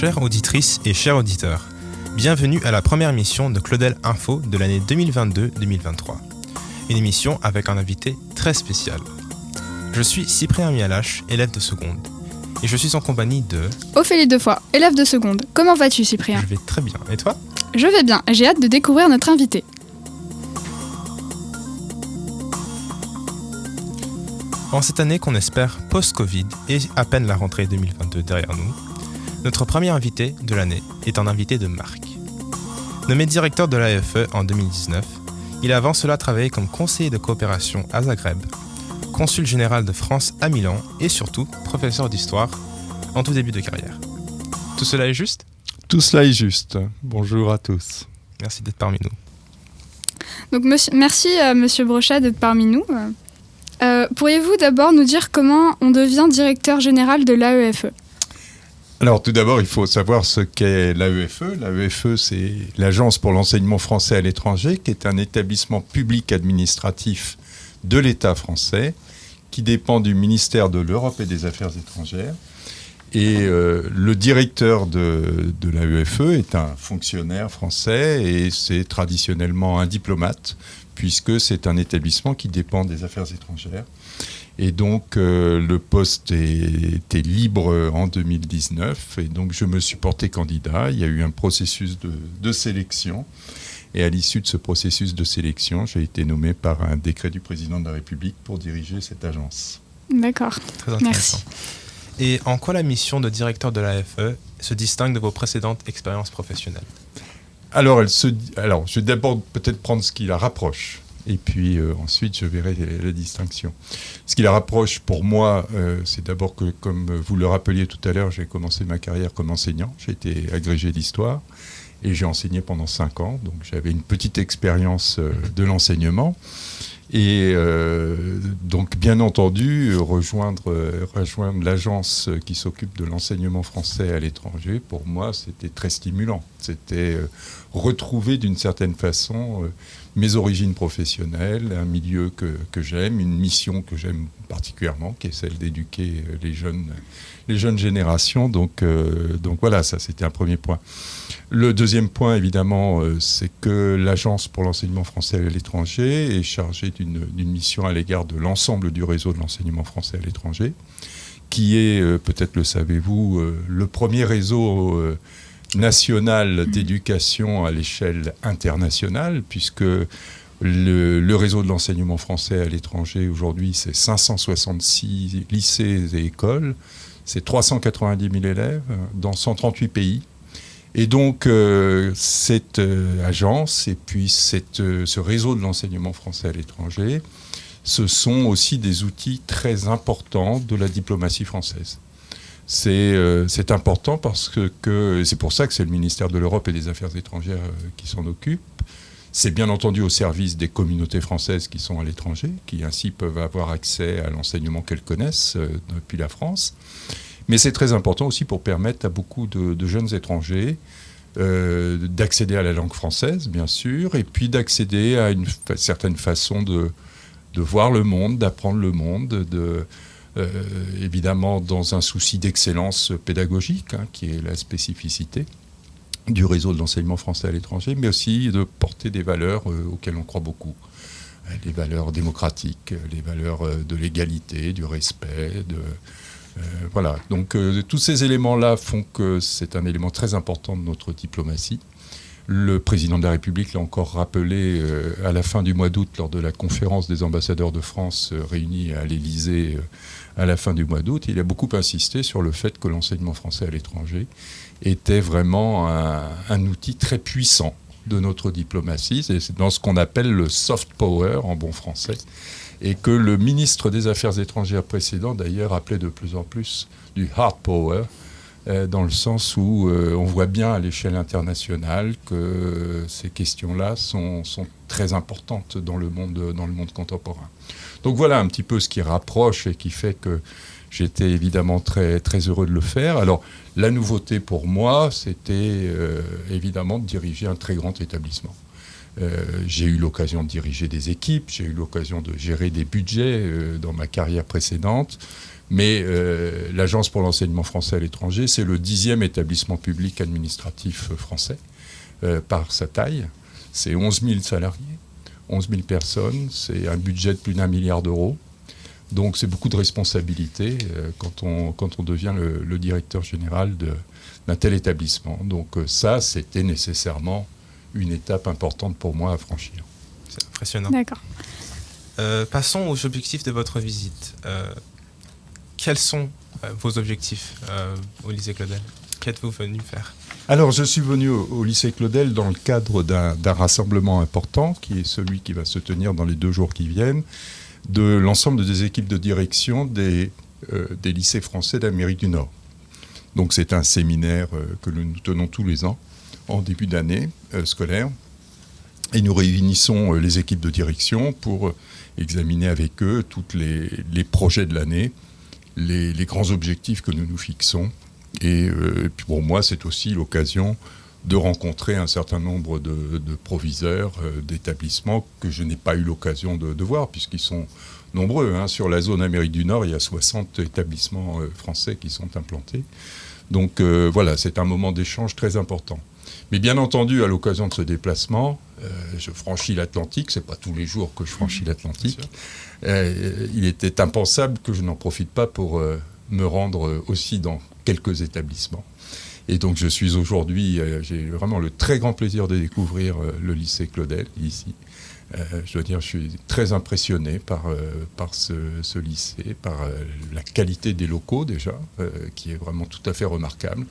Chères auditrices et chers auditeurs, bienvenue à la première émission de Claudel Info de l'année 2022-2023. Une émission avec un invité très spécial. Je suis Cyprien Mialache, élève de seconde, et je suis en compagnie de... Ophélie Defoy, élève de seconde. Comment vas-tu Cyprien? Je vais très bien. Et toi? Je vais bien, j'ai hâte de découvrir notre invité. En cette année qu'on espère post-Covid et à peine la rentrée 2022 derrière nous, notre premier invité de l'année est un invité de marque. Nommé directeur de l'AFE en 2019, il a avant cela travaillé comme conseiller de coopération à Zagreb, consul général de France à Milan et surtout professeur d'histoire en tout début de carrière. Tout cela est juste? Tout cela est juste. Bonjour à tous. Merci d'être parmi nous. Donc monsieur- merci euh, Monsieur Brochat d'être parmi nous. Euh, Pourriez-vous d'abord nous dire comment on devient directeur général de l'AEFE? Alors tout d'abord, il faut savoir ce qu'est l'AEFE. L'AEFE, c'est l'Agence pour l'enseignement français à l'étranger, qui est un établissement public administratif de l'État français, qui dépend du ministère de l'Europe et des Affaires étrangères. Et euh, le directeur de, de l'AEFE est un fonctionnaire français et c'est traditionnellement un diplomate, puisque c'est un établissement qui dépend des affaires étrangères. Et donc, euh, le poste était libre en 2019. Et donc, je me suis porté candidat. Il y a eu un processus de, de sélection. Et à l'issue de ce processus de sélection, j'ai été nommé par un décret du président de la République pour diriger cette agence. D'accord. Très intéressant. Et en quoi la mission de directeur de l'AFE se distingue de vos précédentes expériences professionnelles? Alors, elle se, alors, je vais d'abord peut-être prendre ce qui la rapproche. Et puis euh, ensuite, je verrai la, distinction. Ce qui la rapproche pour moi, euh, c'est d'abord que, comme vous le rappeliez tout à l'heure, j'ai commencé ma carrière comme enseignant. J'ai été agrégé d'histoire et j'ai enseigné pendant cinq ans. Donc j'avais une petite expérience euh, de l'enseignement. Et euh, donc, bien entendu, rejoindre, rejoindre l'agence qui s'occupe de l'enseignement français à l'étranger, pour moi, c'était très stimulant. C'était euh, retrouver d'une certaine façon euh, mes origines professionnelles, un milieu que, que j'aime, une mission que j'aime particulièrement, qui est celle d'éduquer les jeunes, les jeunes générations. Donc, donc voilà, ça c'était un premier point. Le deuxième point, évidemment, euh, c'est que l'Agence pour l'enseignement français à l'étranger est chargée d'une mission à l'égard de l'ensemble du réseau de l'enseignement français à l'étranger, qui est, euh, peut-être le savez-vous, euh, le premier réseau national d'éducation à l'échelle internationale, puisque le, le réseau de l'enseignement français à l'étranger aujourd'hui, c'est 566 lycées et écoles, c'est 390 000 élèves dans 138 pays. Et donc, euh, cette euh, agence et puis euh, ce réseau de l'enseignement français à l'étranger, ce sont aussi des outils très importants de la diplomatie française. C'est important parce que, que c'est pour ça que c'est le ministère de l'Europe et des Affaires étrangères qui s'en occupe. C'est bien entendu au service des communautés françaises qui sont à l'étranger, qui ainsi peuvent avoir accès à l'enseignement qu'elles connaissent depuis la France. Mais c'est très important aussi pour permettre à beaucoup de, jeunes étrangers euh, d'accéder à la langue française, bien sûr, et puis d'accéder à une certaine façon de, voir le monde, d'apprendre le monde, de, euh, évidemment dans un souci d'excellence pédagogique, hein, qui est la spécificité du réseau de l'enseignement français à l'étranger, mais aussi de porter des valeurs euh, auxquelles on croit beaucoup. Les valeurs démocratiques, les valeurs de l'égalité, du respect, de, voilà. Donc euh, tous ces éléments-là font que c'est un élément très important de notre diplomatie. Le président de la République l'a encore rappelé euh, à la fin du mois d'août lors de la conférence des ambassadeurs de France euh, réunis à l'Élysée euh, à la fin du mois d'août. Il a beaucoup insisté sur le fait que l'enseignement français à l'étranger était vraiment un outil très puissant de notre diplomatie. C'est dans ce qu'on appelle le soft power en bon français et que le ministre des Affaires étrangères précédent d'ailleurs appelait de plus en plus du hard power, euh, dans le sens où euh, on voit bien à l'échelle internationale que ces questions-là sont, sont très importantes dans le, monde, dans le monde contemporain. Donc voilà un petit peu ce qui rapproche et qui fait que j'étais évidemment très, très heureux de le faire. Alors la nouveauté pour moi, c'était euh, évidemment de diriger un très grand établissement. j'ai eu l'occasion de diriger des équipes, j'ai eu l'occasion de gérer des budgets dans ma carrière précédente. Mais l'Agence pour l'enseignement français à l'étranger, c'est le dixième établissement public administratif français par sa taille. C'est 11 000 salariés, 11 000 personnes, c'est un budget de plus d'un milliard d'euros. Donc c'est beaucoup de responsabilités euh, quand, on, quand on devient le, directeur général d'un tel établissement. Donc euh, ça, c'était nécessairement une étape importante pour moi à franchir. C'est impressionnant. D'accord. Euh, passons aux objectifs de votre visite. quels sont vos objectifs au lycée Claudel? Qu'êtes-vous venu faire? Alors, je suis venu au, lycée Claudel dans le cadre d'un rassemblement important, qui est celui qui va se tenir dans les deux jours qui viennent, de l'ensemble des équipes de direction des, euh, des lycées français d'Amérique du Nord. Donc c'est un séminaire euh, que nous tenons tous les ans en début d'année euh, scolaire. Et nous réunissons les équipes de direction pour examiner avec eux tous les, projets de l'année, les, grands objectifs que nous nous fixons. Et, pour moi, c'est aussi l'occasion de rencontrer un certain nombre de, proviseurs euh, d'établissements que je n'ai pas eu l'occasion de, voir, puisqu'ils sont nombreux. Hein. Sur la zone Amérique du Nord, il y a 60 établissements euh, français qui sont implantés. Donc euh, voilà, c'est un moment d'échange très important. Mais bien entendu, à l'occasion de ce déplacement, je franchis l'Atlantique. C'est pas tous les jours que je franchis l'Atlantique. il était impensable que je n'en profite pas pour me rendre aussi dans quelques établissements. Et donc je suis aujourd'hui, euh, j'ai vraiment le très grand plaisir de découvrir euh, le lycée Claudel ici. Euh, je dois dire, je suis très impressionné par, par ce, lycée, par la qualité des locaux déjà, qui est vraiment tout à fait remarquable.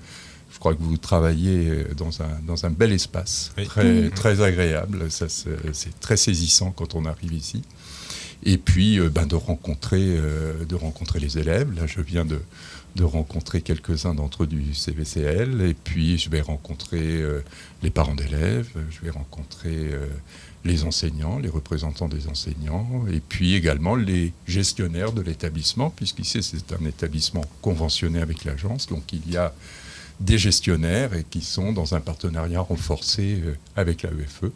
Je crois que vous travaillez dans un, dans un bel espace, très, très agréable. C'est très saisissant quand on arrive ici. Et puis, ben, de, rencontrer, de rencontrer les élèves. Là, je viens de, de rencontrer quelques-uns d'entre eux du CVCL. Et puis, je vais rencontrer euh, les parents d'élèves, je vais rencontrer euh, les enseignants, les représentants des enseignants, et puis également les gestionnaires de l'établissement, puisqu'ici, c'est un établissement conventionné avec l'agence. Donc, il y a des gestionnaires et qui sont dans un partenariat renforcé euh, avec la UFE.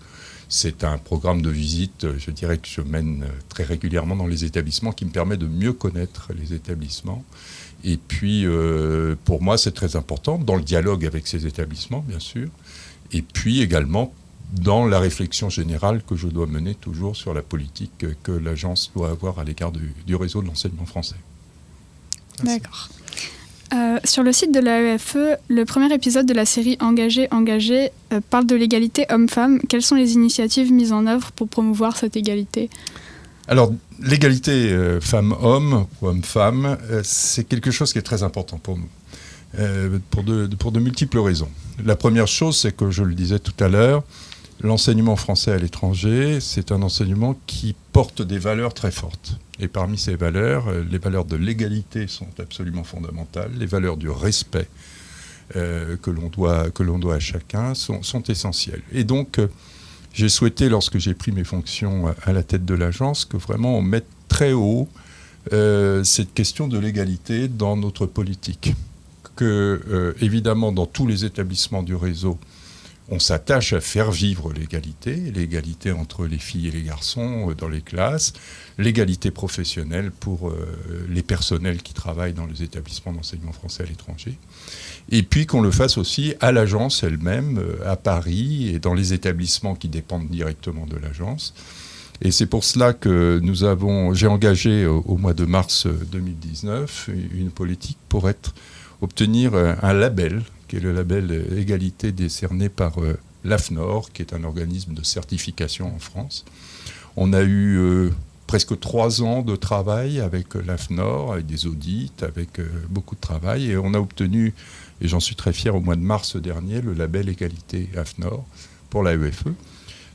C'est un programme de visite, je dirais, que je mène très régulièrement dans les établissements qui me permet de mieux connaître les établissements et puis, euh, pour moi, c'est très important, dans le dialogue avec ces établissements, bien sûr, et puis également dans la réflexion générale que je dois mener toujours sur la politique que l'agence doit avoir à l'égard du, réseau de l'enseignement français. D'accord. Euh, sur le site de l'AEFE, le premier épisode de la série Engagé, engagé euh, parle de l'égalité homme-femme. Quelles sont les initiatives mises en œuvre pour promouvoir cette égalité? Alors, l'égalité euh, femmes-hommes ou hommes-femmes, euh, c'est quelque chose qui est très important pour nous, pour de multiples raisons. La première chose, c'est que je le disais tout à l'heure, l'enseignement français à l'étranger, c'est un enseignement qui porte des valeurs très fortes. Et parmi ces valeurs, les valeurs de l'égalité sont absolument fondamentales, les valeurs du respect que l'on doit, à chacun sont, essentielles. Et donc, j'ai souhaité, lorsque j'ai pris mes fonctions à la tête de l'agence, que vraiment on mette très haut euh, cette question de l'égalité dans notre politique. Que, euh, évidemment, dans tous les établissements du réseau, on s'attache à faire vivre l'égalité, l'égalité entre les filles et les garçons euh, dans les classes, l'égalité professionnelle pour les personnels qui travaillent dans les établissements d'enseignement français à l'étranger et puis qu'on le fasse aussi à l'agence elle-même, euh, à Paris et dans les établissements qui dépendent directement de l'agence. Et c'est pour cela que nous avons, j'ai engagé au, mois de mars 2019 une politique pour obtenir un label, qui est le label égalité décerné par euh, l'AFNOR, qui est un organisme de certification en France. On a eu euh, presque trois ans de travail avec l'AFNOR, avec des audits, avec beaucoup de travail, et on a obtenu et j'en suis très fier au mois de mars dernier, le label Égalité AFNOR pour la UFE.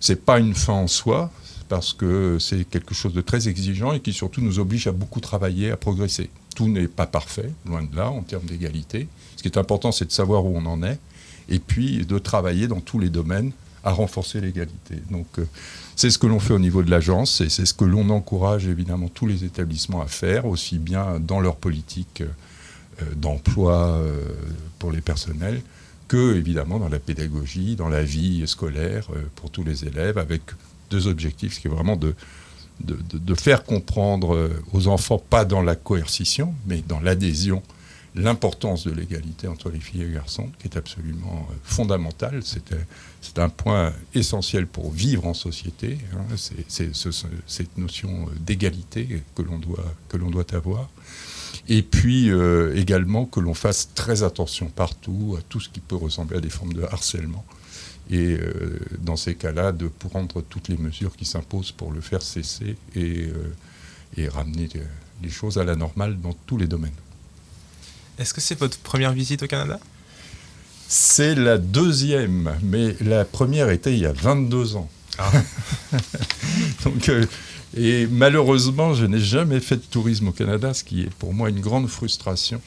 Ce n'est pas une fin en soi, parce que c'est quelque chose de très exigeant et qui surtout nous oblige à beaucoup travailler, à progresser. Tout n'est pas parfait, loin de là, en termes d'égalité. Ce qui est important, c'est de savoir où on en est, et puis de travailler dans tous les domaines à renforcer l'égalité. Donc euh, c'est ce que l'on fait au niveau de l'agence et c'est ce que l'on encourage évidemment tous les établissements à faire, aussi bien dans leur politique euh, d'emploi euh, pour les personnels que évidemment dans la pédagogie, dans la vie scolaire pour tous les élèves, avec deux objectifs, qui est vraiment de, de, faire comprendre aux enfants, pas dans la coercition, mais dans l'adhésion l'importance de l'égalité entre les filles et les garçons, qui est absolument euh, fondamentale. C'est un point essentiel pour vivre en société. Hein. C'est cette notion d'égalité que l'on doit, que doit avoir. Et puis euh, également que l'on fasse très attention partout à tout ce qui peut ressembler à des formes de harcèlement. Et euh, dans ces cas-là, de prendre toutes les mesures qui s'imposent pour le faire cesser et, et ramener les choses à la normale dans tous les domaines. Est-ce que c'est votre première visite au Canada? C'est la deuxième, mais la première était il y a 22 ans. Ah. Donc, euh, et malheureusement, je n'ai jamais fait de tourisme au Canada, ce qui est pour moi une grande frustration.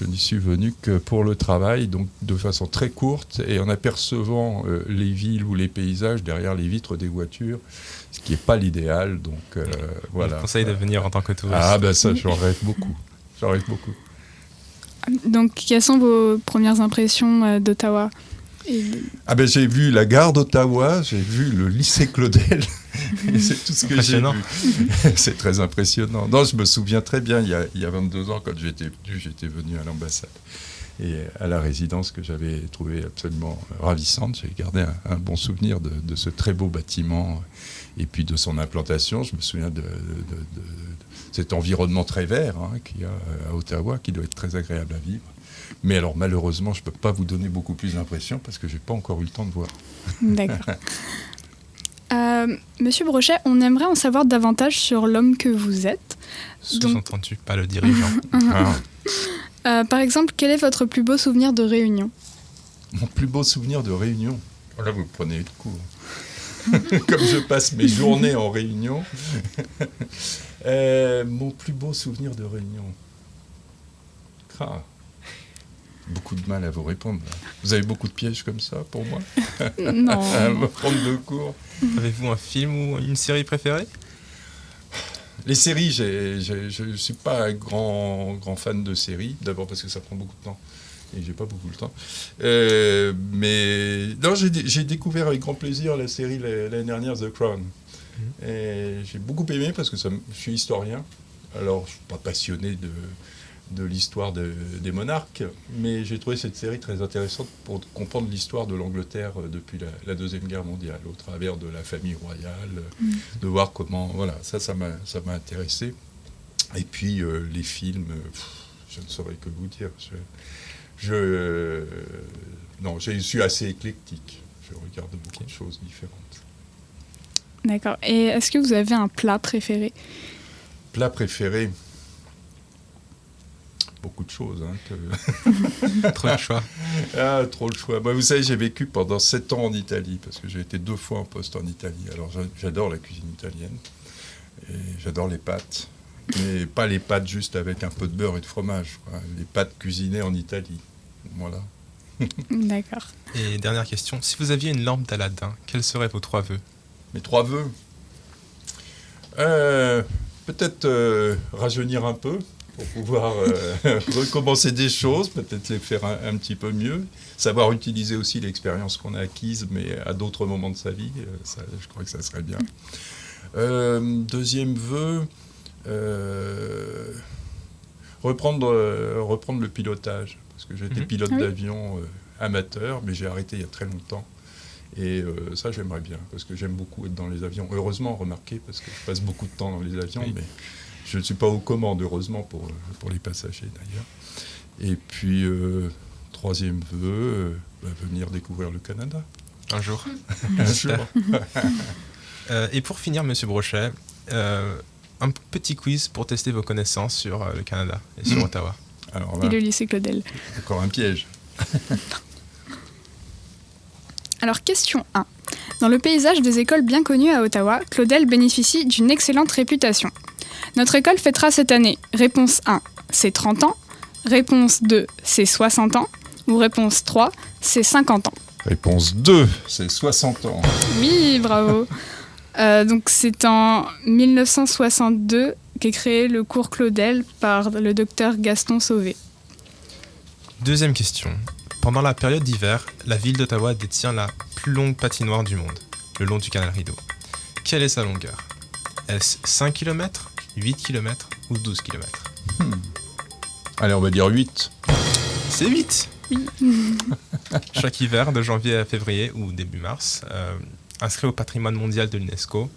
Je n'y suis venu que pour le travail, donc de façon très courte, et en apercevant euh, les villes ou les paysages derrière les vitres des voitures, ce qui n'est pas l'idéal. Donc euh, voilà. Je conseille de venir en tant que touriste. Ah ben ça, j'en rêve beaucoup. J'en rêve beaucoup. Donc, quelles sont vos premières impressions euh, ah ben j'ai vu la gare d'Ottawa, j'ai vu le lycée Claudel, c'est tout ce que j'ai vu. c'est très impressionnant. Non, je me souviens très bien, il y a, il y a 22 ans, quand j'étais venu, j'étais venu à l'ambassade et à la résidence que j'avais trouvé absolument ravissante. J'ai gardé un, bon souvenir de, de, ce très beau bâtiment et puis de son implantation. Je me souviens de, cet environnement très vert hein, qu'il y a à Ottawa, qui doit être très agréable à vivre. Mais alors malheureusement, je ne peux pas vous donner beaucoup plus d'impressions parce que je n'ai pas encore eu le temps de voir. D'accord. Euh, Monsieur Brochet, on aimerait en savoir davantage sur l'homme que vous êtes. Sous-entendu, pas le dirigeant. Ah. Euh, par exemple, quel est votre plus beau souvenir de réunion? Mon plus beau souvenir de réunion? Oh Là, vous prenez le coup. Comme je passe mes journées en réunion. Euh, mon plus beau souvenir de réunion. Ah, beaucoup de mal à vous répondre. Vous avez beaucoup de pièges comme ça pour moi Non. à me prendre de cours. Avez-vous un film ou une série préférée? Les séries, je ne suis pas un grand, grand fan de séries. D'abord parce que ça prend beaucoup de temps et j'ai pas beaucoup le temps. Euh, mais non, j'ai découvert avec grand plaisir la série l'année dernière The Crown. Et j'ai beaucoup aimé parce que ça, je suis historien. Alors, je ne suis pas passionné de, de l'histoire des monarques, mais j'ai trouvé cette série très intéressante pour comprendre l'histoire de l'Angleterre euh, depuis la, Deuxième Guerre mondiale, au travers de la famille royale, mm. de voir comment... Voilà, ça, ça m'a intéressé. Et puis, euh, les films, je ne saurais que vous dire. Je, je non, je suis assez éclectique. Je regarde beaucoup de choses différentes. D'accord. Et est-ce que vous avez un plat préféré? Plat préféré? Beaucoup de choses. Hein, trop de choix. Ah, trop de choix. Moi, vous savez, j'ai vécu pendant sept ans en Italie, parce que j'ai été deux fois en poste en Italie. Alors, j'adore la cuisine italienne. Et j'adore les pâtes. Mais pas les pâtes juste avec un peu de beurre et de fromage. Les pâtes cuisinées en Italie. Voilà. D'accord. Et dernière question, si vous aviez une lampe d'Aladin, quels seraient vos trois vœux? Mes trois vœux? Euh, peut-être euh, rajeunir un peu pour pouvoir euh, recommencer des choses, peut-être les faire un, petit peu mieux, savoir utiliser aussi l'expérience qu'on a acquise, mais à d'autres moments de sa vie, je crois que ça serait bien. deuxième vœu, reprendre, reprendre le pilotage, parce que j'étais mhm. pilote d'avion amateur, mais j'ai arrêté il y a très longtemps. Et euh, ça, j'aimerais bien, parce que j'aime beaucoup être dans les avions. Heureusement, remarquez, parce que je passe beaucoup de temps dans les avions, mais je ne suis pas aux commandes, heureusement, pour, pour les passagers d'ailleurs. Et puis, euh, troisième vœu, euh, bah, venir découvrir le Canada. Un jour. Un jour. et pour finir, Monsieur Brochet, un petit quiz pour tester vos connaissances sur le Canada et sur Ottawa. Alors et le lycée Claudel. Encore un piège. Alors, question 1. Dans le paysage des écoles bien connues à Ottawa, Claudel bénéficie d'une excellente réputation. Notre école fêtera cette année. Réponse 1, c'est 30 ans. Réponse 2, c'est 60 ans. Ou réponse 3, c'est 50 ans. Réponse 2, c'est 60 ans. Oui, bravo. Euh, donc c'est en 1962 qu'est créé le cours Claudel par le docteur Gaston Sauvé. Deuxième question. Pendant la période d'hiver, la ville d'Ottawa détient la plus longue patinoire du monde, le long du canal Rideau. Quelle est sa longueur? Est-ce 5 km, 8 km ou 12 km Allez, on va dire 8. C'est 8 Chaque hiver, de janvier à février ou début mars, euh, inscrit au patrimoine mondial de l'UNESCO,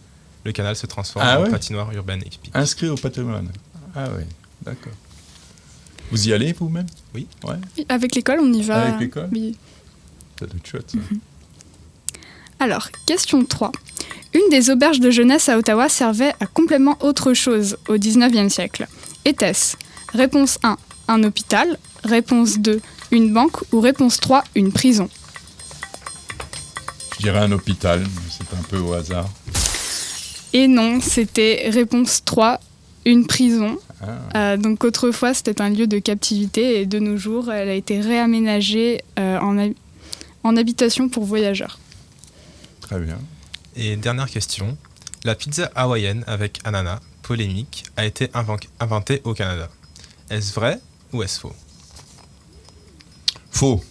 le canal se transforme Ah en ouais patinoire urbaine épique. Inscrit au patrimoine. Ah oui, d'accord. Vous y allez vous-même? Oui. Ouais, Avec l'école, on y va. Avec l'école? Oui. ça doit être chouette ça. Alors, question 3. Une des auberges de jeunesse à Ottawa servait à complètement autre chose au 19e siècle. Était-ce Réponse 1, un hôpital. Réponse 2, une banque. Ou réponse 3, une prison? Je dirais un hôpital, c'est un peu au hasard. Et non, c'était réponse 3, une prison. Ah, Euh, donc autrefois, c'était un lieu de captivité et de nos jours, elle a été réaménagée euh, en, hab- en habitation pour voyageurs. très bien. Et dernière question, la pizza hawaïenne avec ananas, polémique, a été inven- inventée au Canada. Est-ce vrai ou est-ce faux? Faux.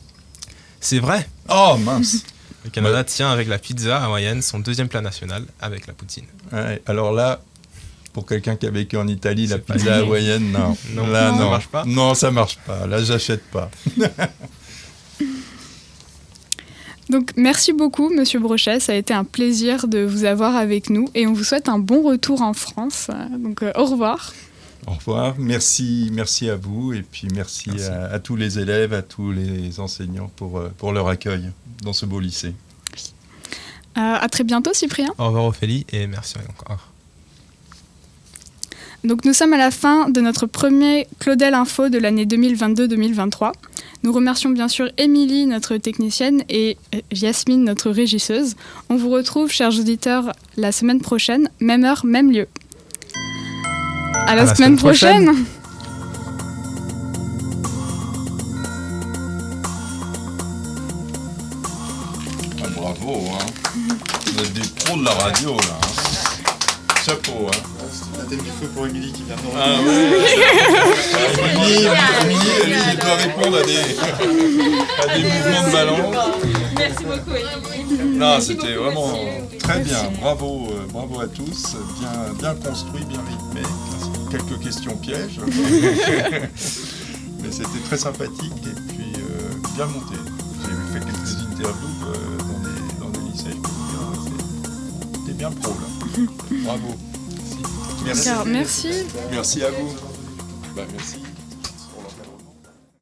C'est vrai? Oh mince Le Canada tient avec la pizza hawaïenne son deuxième plat national avec la poutine. Ouais, Alors là, pour quelqu'un qui a vécu en Italie, la pizza hawaïenne, non. Non, là, ça non. marche pas? Non, ça marche pas. Là, j'achète pas. Donc merci beaucoup, Monsieur Brochet. Ça a été un plaisir de vous avoir avec nous et on vous souhaite un bon retour en France. Donc euh, au revoir. Au revoir. Merci, merci à vous et puis merci, Merci. À, à tous les élèves, à tous les enseignants pour, euh, pour leur accueil dans ce beau lycée. Euh, à très bientôt, Cyprien. Au revoir Ophélie et merci encore. Donc nous sommes à la fin de notre premier Claudel Info de l'année 2022-2023. Nous remercions bien sûr Émilie, notre technicienne, et euh, Yasmine, notre régisseuse. On vous retrouve, chers auditeurs, la semaine prochaine, même heure, même lieu. À la, À la semaine, semaine prochaine. prochaine. Ah, bravo, hein. Vous êtes des pros de la radio, là. hein. Chapeau, hein. Thème du feu pour Émilie qui vient de Ah ouais. Émilie, elle, doit répondre à des, à des mouvements de balance. Merci beaucoup, Émilie. Non, c'était vraiment très bien. Bravo, euh, bravo à tous. Bien, bien construit, bien rythmé. Quelques questions pièges. Mais c'était très sympathique et puis euh, bien monté. J'ai fait quelques interviews euh, dans, des, dans des lycées. Je peux vous dire, c'est- c'était bien pro là. Bravo. Merci. Merci. Merci à vous. Bah, merci.